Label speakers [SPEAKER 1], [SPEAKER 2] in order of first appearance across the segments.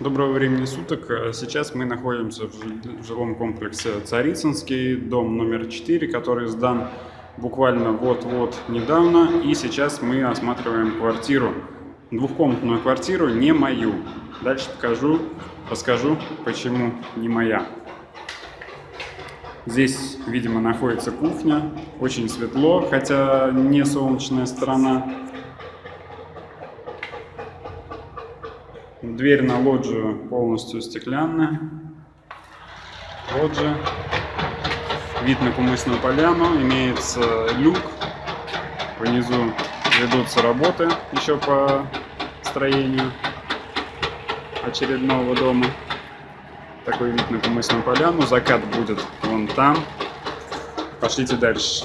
[SPEAKER 1] Доброго времени суток. Э, Сейчас мы находимся в жи- в жилом комплексе Царицынский, дом номер 4, который сдан буквально вот-вот недавно. И сейчас мы осматриваем квартиру, двухкомнатную квартиру, не мою. Дальше покажу, расскажу, почему не моя. Здесь, видимо, находится кухня. Очень светло, хотя не солнечная сторона. Дверь на лоджию полностью стеклянная. Лоджия. Вид на кумысную поляну. Имеется люк. Внизу ведутся работы еще по строению очередного дома. Такой вид на кумысную поляну. Закат будет вон там. Пошлите дальше.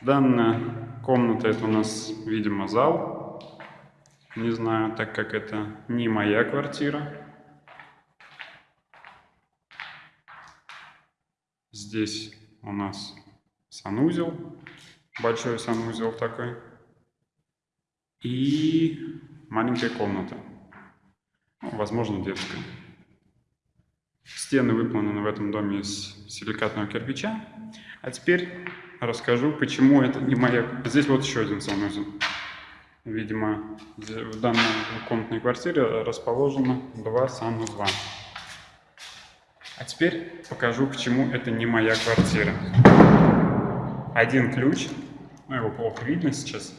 [SPEAKER 1] Данная комната это у нас, видимо, зал. Не знаю, так как это не моя квартира. Здесь у нас санузел, большой санузел такой. И маленькая комната, ну, возможно, детская. Стены выполнены в этом доме из силикатного кирпича. А теперь расскажу, почему это не моя... Здесь вот еще один санузел. Видимо, в данной комнатной квартире расположено два санузла. А теперь покажу, почему это не моя квартира. Один ключ, ну его плохо видно сейчас,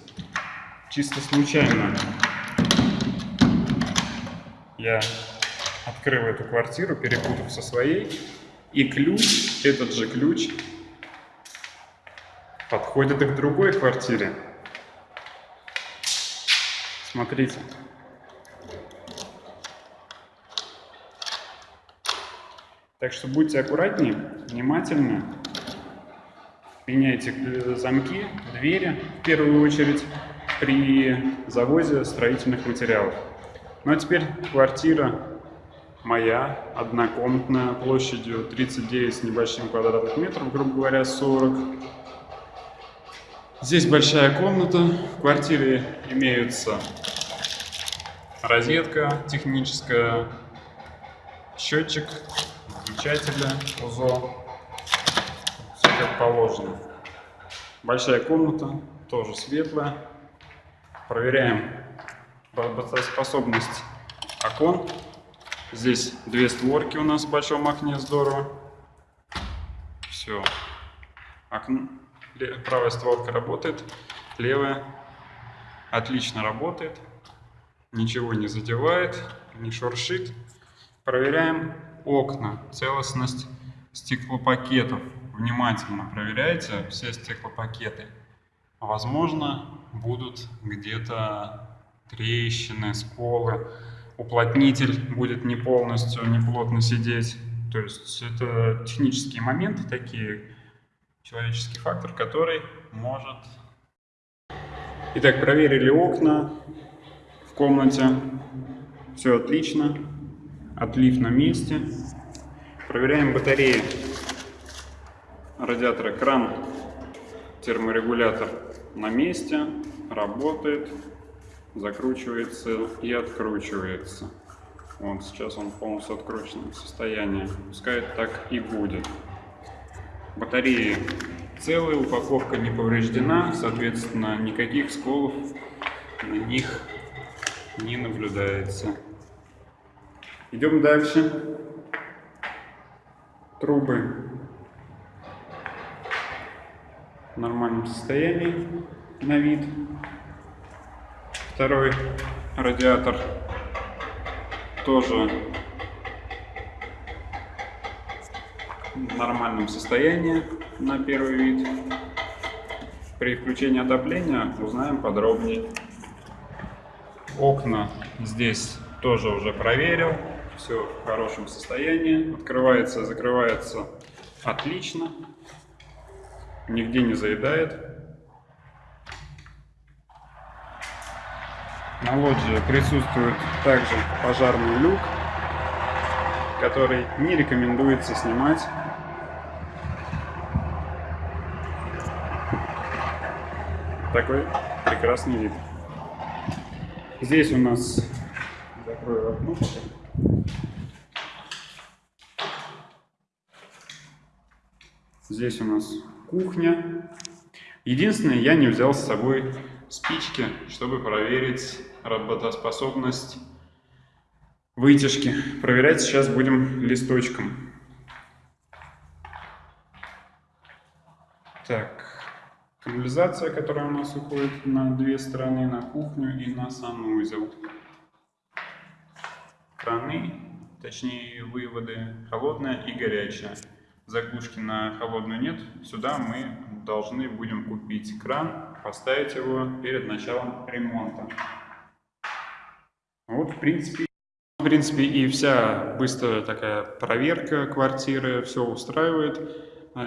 [SPEAKER 1] чисто случайно я открыл эту квартиру, перепутав со своей, и ключ, этот же ключ, подходит и к другой квартире. Смотрите. Так что будьте аккуратнее, внимательны. Меняйте э, замки, двери, в первую очередь, при завозе строительных материалов. Ну а теперь квартира моя, однокомнатная, площадью 39 с небольшим квадратных метров, грубо говоря, 40. Здесь большая комната. В квартире имеются розетка техническая, счетчик, выключателя, УЗО. Все как положено. Большая комната, тоже светлая. Проверяем работоспособность окон. Здесь две створки у нас в большом окне, здорово. Все. Окно. Правая створка работает, левая отлично работает. Ничего не задевает, не шуршит. Проверяем окна, целостность стеклопакетов. Внимательно проверяйте все стеклопакеты. Возможно, будут где-то трещины, сколы. Уплотнитель будет не полностью, не плотно сидеть. То есть это технические моменты такие, человеческий фактор, который может... Итак, проверили окна в комнате. Все отлично. Отлив на месте. Проверяем батареи радиатора. Кран, терморегулятор на месте, работает, закручивается и откручивается. Вот сейчас он в полностью открученном состоянии. Пускай так и будет. Батареи целые, упаковка не повреждена, соответственно, никаких сколов на них не наблюдается. Идем дальше. Трубы в нормальном состоянии на вид. Второй радиатор тоже в нормальном состоянии на первый вид. При включении отопления узнаем подробнее. Окна здесь тоже уже проверил. Все в хорошем состоянии. Открывается, закрывается отлично. Нигде не заедает. На лоджии присутствует также пожарный люк, который не рекомендуется снимать такой прекрасный вид. Здесь у нас закрою окно. Здесь у нас кухня. Единственное, я не взял с собой спички, чтобы проверить работоспособность вытяжки. Проверять сейчас будем листочком. Так, канализация, которая у нас уходит на две стороны, на кухню и на санузел. Краны, точнее выводы, холодная и горячая. Заглушки на холодную нет. Сюда мы должны будем купить кран, поставить его перед началом ремонта. Вот, в принципе, в принципе, и вся быстрая такая проверка квартиры, все устраивает.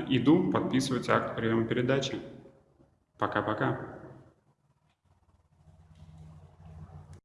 [SPEAKER 1] Иду подписывать акт приема передачи. Пока-пока.